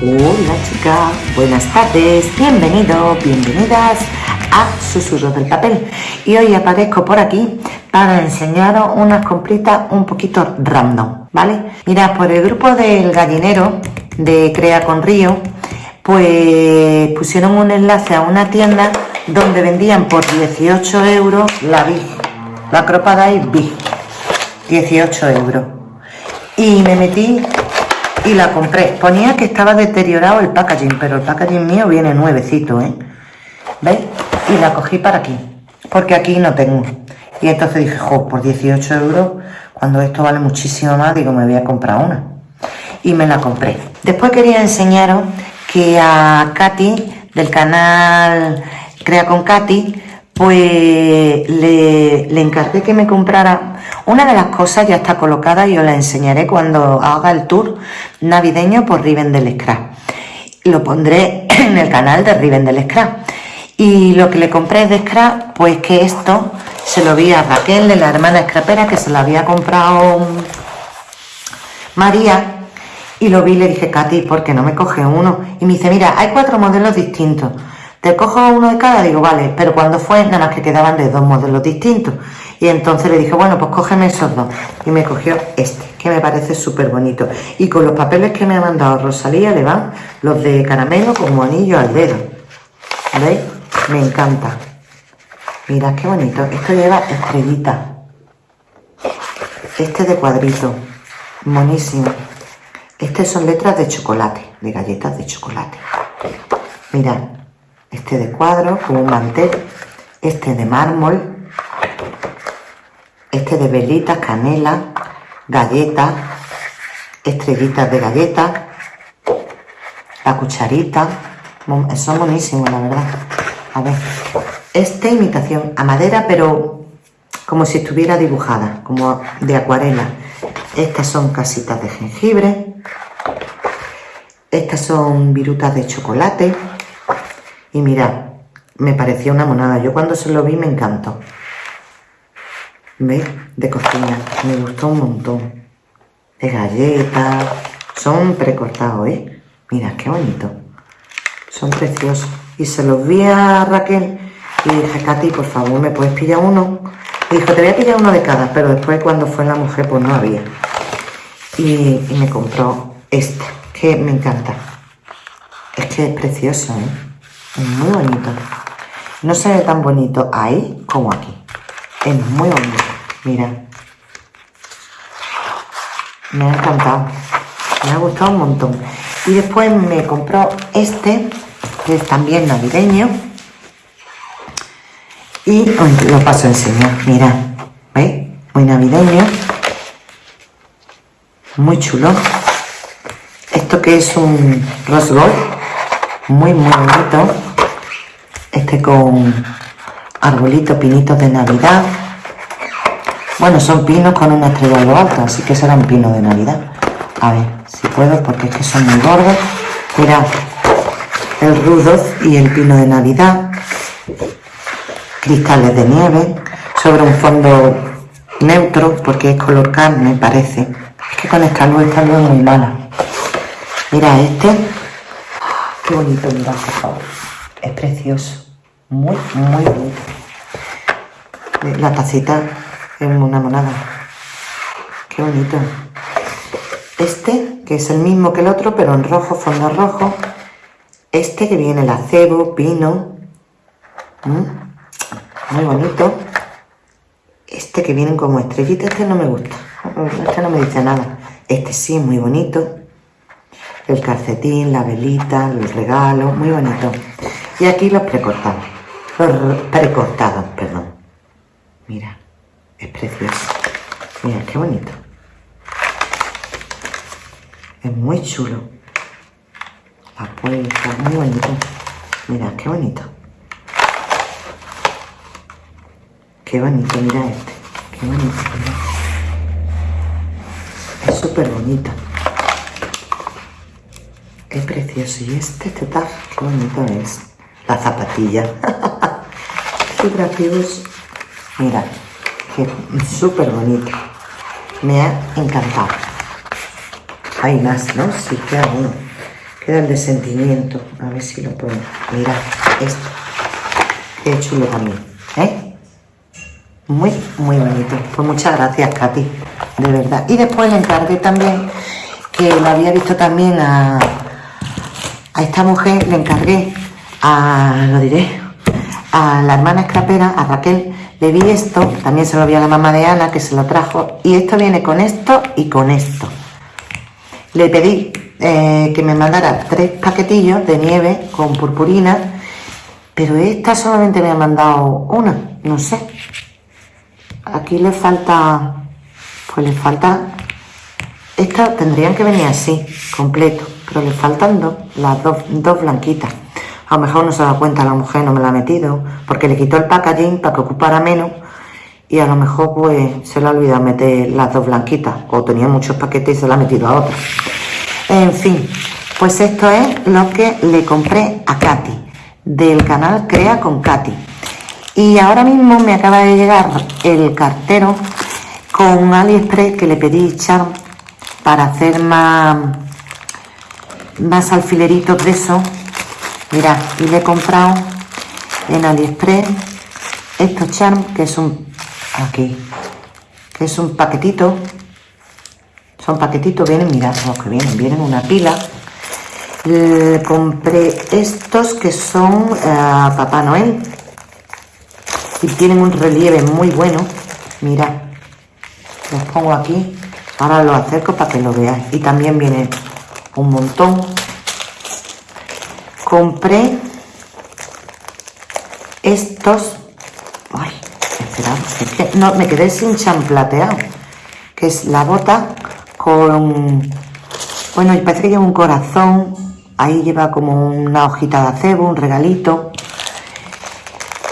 Hola chicas, buenas tardes, bienvenidos, bienvenidas a Susurros del Papel. Y hoy aparezco por aquí para enseñaros unas compritas un poquito random, ¿vale? Mirad, por el grupo del gallinero de Crea con Río pues pusieron un enlace a una tienda donde vendían por 18 euros la Big, la cropada y Big, 18 euros. Y me metí y la compré. Ponía que estaba deteriorado el packaging, pero el packaging mío viene nuevecito, ¿eh? ¿Veis? Y la cogí para aquí, porque aquí no tengo. Y entonces dije, jo, por 18 euros, cuando esto vale muchísimo más, digo, me voy a comprar una. Y me la compré. Después quería enseñaros que a Katy, del canal Crea con Katy, pues le, le encargué que me comprara una de las cosas ya está colocada y os la enseñaré cuando haga el tour navideño por Riven del Scrap. Lo pondré en el canal de Riven del Scrap. Y lo que le compré de Scrap, pues que esto se lo vi a Raquel, de la hermana scrapera, que se lo había comprado María. Y lo vi y le dije, Katy, ¿por qué no me coge uno? Y me dice, mira, hay cuatro modelos distintos. Te cojo uno de cada, digo, vale, pero cuando fue, nada más que quedaban de dos modelos distintos. Y entonces le dije, bueno, pues cógeme esos dos. Y me cogió este, que me parece súper bonito. Y con los papeles que me ha mandado Rosalía le van los de caramelo como anillo al dedo. ¿Veis? Me encanta. Mirad qué bonito. Esto lleva estrellita. Este de cuadrito. Monísimo. Este son letras de chocolate, de galletas de chocolate. Mirad, este de cuadro, como un mantel, este de mármol, este de velitas, canela, galletas, estrellitas de galletas, la cucharita, son buenísimos la verdad. A ver, esta imitación a madera, pero como si estuviera dibujada, como de acuarela. Estas son casitas de jengibre, estas son virutas de chocolate, y mirad, me parecía una monada. Yo cuando se lo vi me encantó. ¿Veis? De cocina. Me gustó un montón. De galletas. Son precortados, ¿eh? Mira, qué bonito. Son preciosos. Y se los vi a Raquel y dije, Katy, por favor, ¿me puedes pillar uno? Y dijo, te voy a pillar uno de cada. Pero después cuando fue la mujer, pues no había. Y, y me compró este, que me encanta. Es que es precioso, ¿eh? muy bonito. No se ve tan bonito ahí como aquí. Es muy bonito. Mira. Me ha encantado. Me ha gustado un montón. Y después me compró este, que es también navideño. Y lo paso a enseñar. Mira. ¿Veis? Muy navideño. Muy chulo. Esto que es un rose gold. Muy, muy bonito este con arbolitos, pinitos de Navidad. Bueno, son pinos con una estrella lo alto, así que serán pinos de Navidad. A ver, si puedo, porque es que son muy gordos. Mirad, el Rudolf y el pino de Navidad. Cristales de nieve sobre un fondo neutro, porque es color carne, parece. Es que con esta luz, esta luz es muy mala. Mira este. Qué bonito, mirad, por favor. Es precioso muy, muy bonito. La tacita es una monada. Qué bonito. Este, que es el mismo que el otro, pero en rojo, fondo rojo. Este que viene el acebo, pino. Mm, muy bonito. Este que viene como estrellita, este no me gusta. Este no me dice nada. Este sí, muy bonito. El calcetín, la velita, el regalo, muy bonito. Y aquí los precortamos precortados, perdón. Mira, es precioso. Mira, qué bonito. Es muy chulo. La puerta, muy bonito. Mira, qué bonito. Qué bonito, mira este. Qué bonito, Es súper bonito. Qué precioso. Y este total, qué bonito es. La zapatilla. gracioso Mira, que súper bonito. Me ha encantado. Hay más, ¿no? Sí, que uno. queda el de sentimiento. A ver si lo puedo. Mira, esto. Qué chulo también. ¿Eh? Muy, muy bonito. Pues muchas gracias, Katy. De verdad. Y después le encargué también, que lo había visto también a, a esta mujer, le encargué a, lo diré, a la hermana escrapera, a Raquel, le vi esto, también se lo vi a la mamá de Ana, que se lo trajo, y esto viene con esto y con esto. Le pedí eh, que me mandara tres paquetillos de nieve con purpurina, pero esta solamente me ha mandado una, no sé. Aquí le falta, pues le falta, estas tendrían que venir así, completo, pero le faltan dos, las dos, dos blanquitas. A lo mejor no se da cuenta la mujer, no me la ha metido, porque le quitó el packaging para que ocupara menos y a lo mejor pues se le ha olvidado meter las dos blanquitas o tenía muchos paquetes y se la ha metido a otra. En fin, pues esto es lo que le compré a Katy, del canal Crea con Katy. Y ahora mismo me acaba de llegar el cartero con AliExpress que le pedí Charm para hacer más, más alfileritos de eso. Mira, y le he comprado en AliExpress estos Charm, que es un... aquí, que es un paquetito son paquetitos, vienen, mirad los que vienen, vienen una pila. compré estos que son eh, Papá Noel. Y tienen un relieve muy bueno. Mirad, los pongo aquí. Ahora lo acerco para que lo veáis. Y también viene un montón. Compré estos. Ay, esperad, no, me quedé sin champlateado. Que es la bota con... Bueno, y parece que lleva un corazón, ahí lleva como una hojita de acebo, un regalito.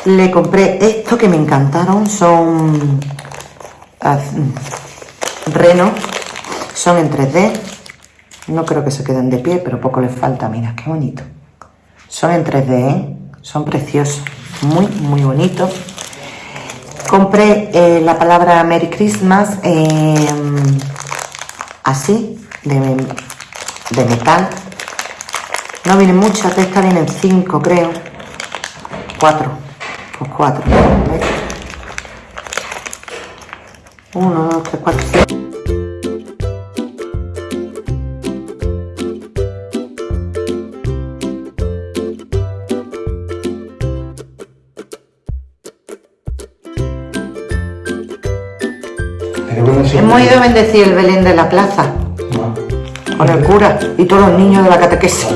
Le compré esto que me encantaron, son renos, son en 3D. No creo que se queden de pie, pero poco les falta, mira, qué bonito. Son en 3D, ¿eh? son preciosos, muy, muy bonitos. Compré eh, la palabra Merry Christmas así, de, metal. No vienen muchas, de estas vienen cinco, creo. Cuatro. Pues cuatro. Uno, dos, tres, cuatro, cinco. Hemos ido a bendecir el Belén de la plaza. Con el cura y todos los niños de la catequesis.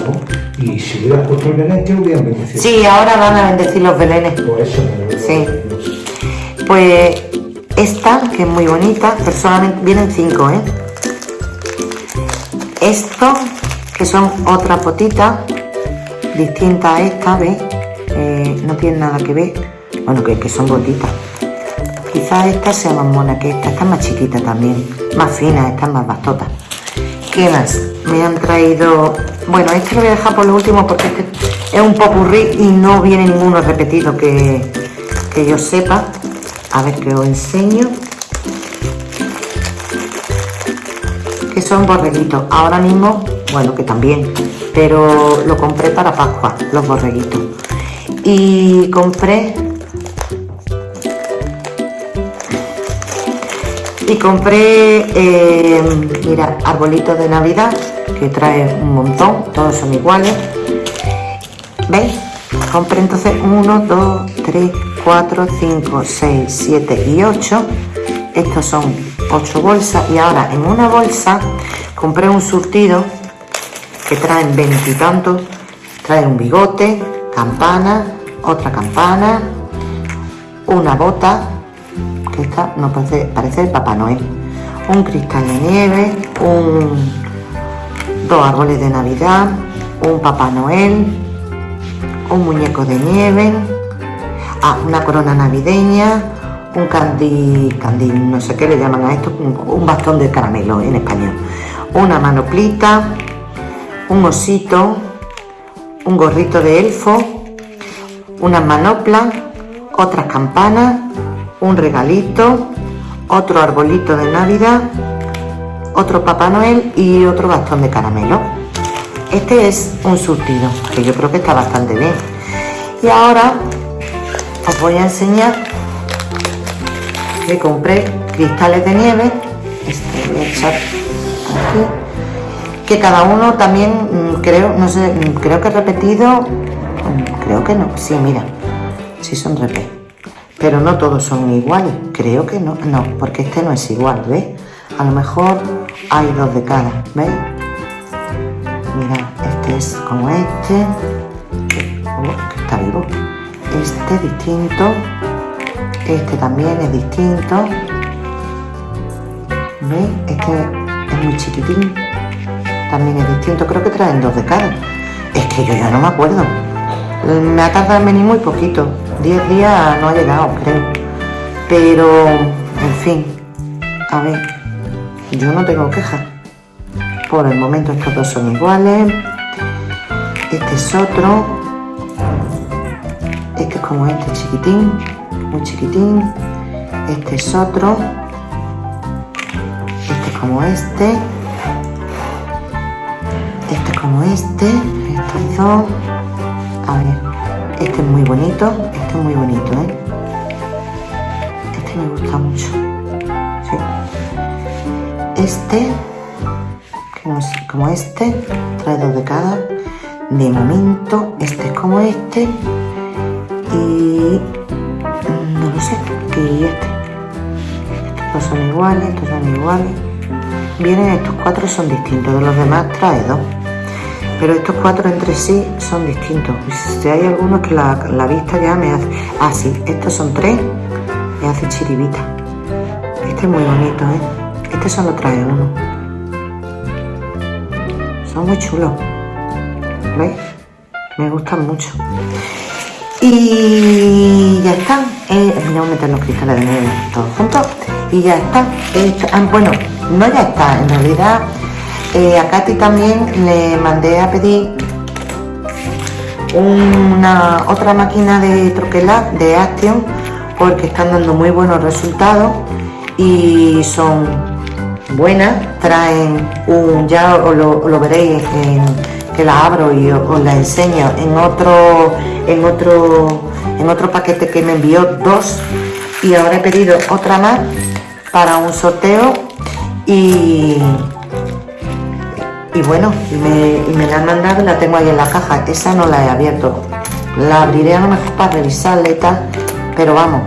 Y si hubieras puesto el Belén, ¿qué hubieran bendecido? Sí, ahora van a bendecir los Belenes. Pues eso Sí. Pues esta, que es muy bonita, personalmente vienen cinco, ¿eh? Esto, que son otra potita, distinta a esta, ¿ves? Eh, no tiene nada que ver. Bueno, que, que son botitas. Quizás esta sea más mona que esta, esta es más chiquita también, más fina, esta es más bastota. ¿Qué más? Me han traído... Bueno, este lo voy a dejar por lo último porque este es un popurrí y no viene ninguno repetido que, que yo sepa. A ver que os enseño. Que son borreguitos. Ahora mismo, bueno, que también, pero lo compré para Pascua, los borreguitos. Y compré y compré, eh, mira, arbolitos de Navidad, que trae un montón, todos son iguales. ¿Veis? Compré entonces 1, 2, 3, 4, 5, 6, 7 y 8. Estos son 8 bolsas y ahora en una bolsa compré un surtido que traen veintitantos. Trae un bigote, campana, otra campana, una bota, esta no parece, parece el Papá Noel. Un cristal de nieve, un, dos árboles de Navidad, un Papá Noel, un muñeco de nieve, ah, una corona navideña, un candy, candy, no sé qué le llaman a esto, un, bastón de caramelo en español, una manoplita, un osito, un gorrito de elfo, una manopla, otras campanas un regalito, otro arbolito de Navidad, otro Papá Noel y otro bastón de caramelo. Este es un surtido, que yo creo que está bastante bien. Y ahora os voy a enseñar que compré cristales de nieve. Este voy a echar aquí. Que cada uno también, mm, creo, no sé, mm, creo que he repetido. mm, Creo que no. Sí, mira. Sí son repé. Pero no todos son iguales. Creo que no. No, porque este no es igual, ¿ves? A lo mejor hay dos de cada, ¿veis? Mira, este es como este. Oh, que está vivo. Este es distinto. Este también es distinto. ¿Veis? Este es muy chiquitín. También es distinto. Creo que traen dos de cada. Es que yo ya no me acuerdo. Me ha tardado en venir muy poquito. Diez días no ha llegado, creo. Pero, en fin. A ver. Yo no tengo quejas. Por el momento estos dos son iguales. Este es otro. Este es como este chiquitín. Muy chiquitín. Este es otro. Este es como este. Este es como este. Estos dos. Este es muy bonito. Este es muy bonito, ¿eh? Este me gusta mucho. Sí. Este como, es- como este, trae dos de cada. De momento, este es como este. Y no lo sé, y este. Estos dos son iguales, estos son iguales. Vienen estos cuatro son distintos, de los demás trae dos. Pero estos cuatro entre sí son distintos. Si hay algunos que la, la vista ya me hace. Ah, sí, estos son tres, me hace chiribita. Este es muy bonito, ¿eh? Este solo trae uno. Son muy chulos. ¿Veis? Me gustan mucho. Y ya están. Eh, voy a meter los cristales de nieve todos juntos. Y ya está. Esto- ah, bueno, no ya está. En realidad, eh, a Katy también le mandé a pedir una otra máquina de troquelar de Action porque están dando muy buenos resultados y son buenas. Traen un ya os lo, veréis que la abro y os, os la enseño. En otro en otro en otro paquete que me envió dos y ahora he pedido otra más para un sorteo y y bueno, me, me la han mandado y la tengo ahí en la caja. Esa no la he abierto. La abriré a lo mejor para revisarla y tal, pero vamos,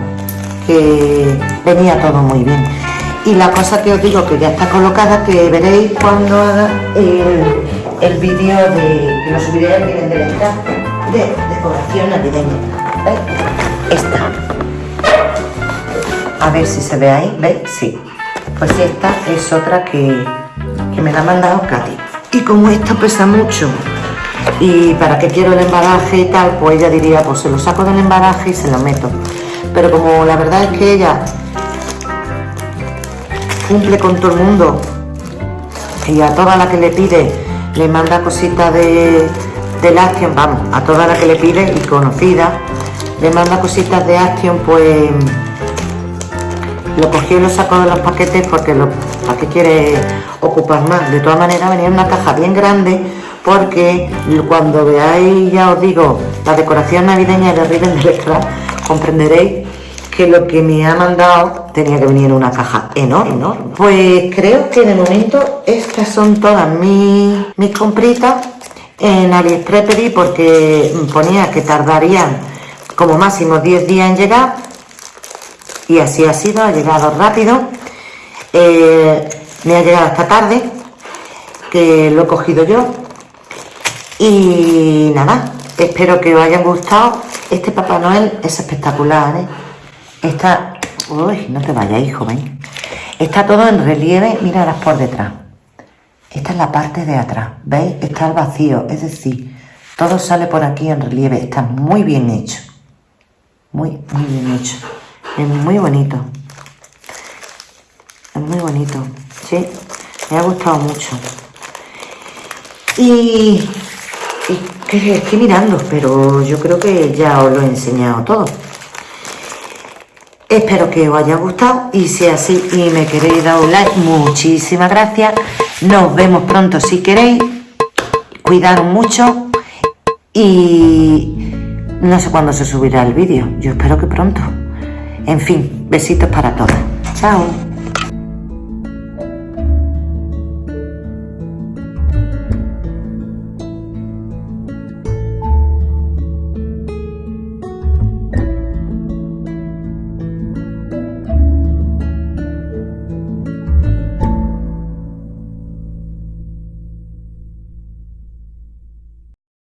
que venía todo muy bien. Y la cosa que os digo que ya está colocada, que veréis cuando haga el, el vídeo de. que lo subiré aquí en el de decoración navideña. ¿Veis? Esta. A ver si se ve ahí, ¿veis? Sí. Pues esta es otra que, que me la ha mandado Katy. Y como esta pesa mucho y para qué quiero el embalaje y tal, pues ella diría, pues se lo saco del embalaje y se lo meto. Pero como la verdad es que ella cumple con todo el mundo y a toda la que le pide le manda cositas de, del Action, vamos, a toda la que le pide y conocida, le manda cositas de Action, pues lo cogí y lo saco de los paquetes porque lo, ¿para qué quiere ocupar más? De todas maneras venía en una caja bien grande porque cuando veáis, ya os digo, la decoración navideña de Riven del Extra, comprenderéis que lo que me ha mandado tenía que venir en una caja enorme, ¿no? Pues creo que de momento estas son todas mis, mis compritas. En AliExpress pedí porque ponía que tardarían como máximo 10 días en llegar y así ha sido, ha llegado rápido. Eh, me ha llegado esta tarde, que lo he cogido yo. Y nada, espero que os hayan gustado. Este Papá Noel es espectacular, ¿eh? Está... Uy, no te vayas, hijo, ven. Está todo en relieve, míralas por detrás. Esta es la parte de atrás, ¿veis? Está el vacío, es decir, todo sale por aquí en relieve. Está muy bien hecho. Muy, muy bien hecho. Es muy bonito. Es muy bonito. Sí, me ha gustado mucho. Y, y estoy mirando, pero yo creo que ya os lo he enseñado todo. Espero que os haya gustado y si así y me queréis dar un like, muchísimas gracias. Nos vemos pronto si queréis. cuidaros mucho y no sé cuándo se subirá el vídeo. Yo espero que pronto. En fin, besitos para todas. Chao.